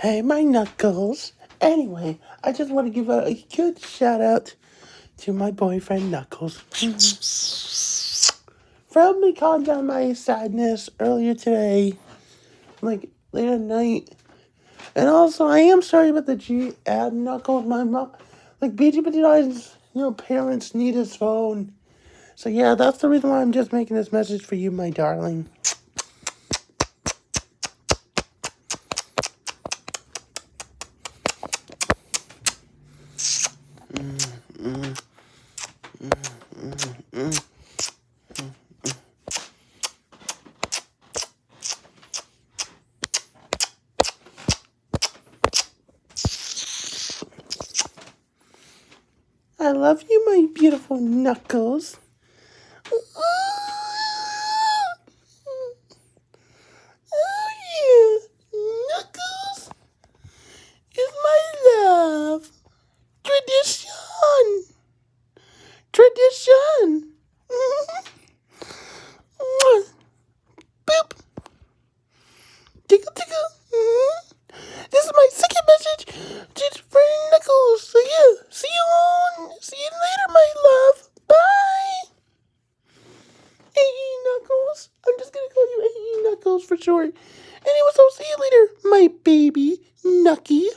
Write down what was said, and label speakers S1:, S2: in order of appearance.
S1: Hey, my knuckles. Anyway, I just want to give a, a good shout out to my boyfriend Knuckles. For helping me calm down my sadness earlier today, like late at night. And also, I am sorry about the G ad Knuckles. My mom, like BG Petito's, you know, parents need his phone. So yeah, that's the reason why I'm just making this message for you, my darling. I love you, my beautiful knuckles. Oh. Knuckles is my love. Tradition Tradition. Tradition. Boop. Tickle, tickle. This is my second message to friend Knuckles. So yeah, see you on. See you later, my love. Bye. Hey, Knuckles. I'm just gonna call you Hey Knuckles for short. Anyway, so see you later, my baby Nucky.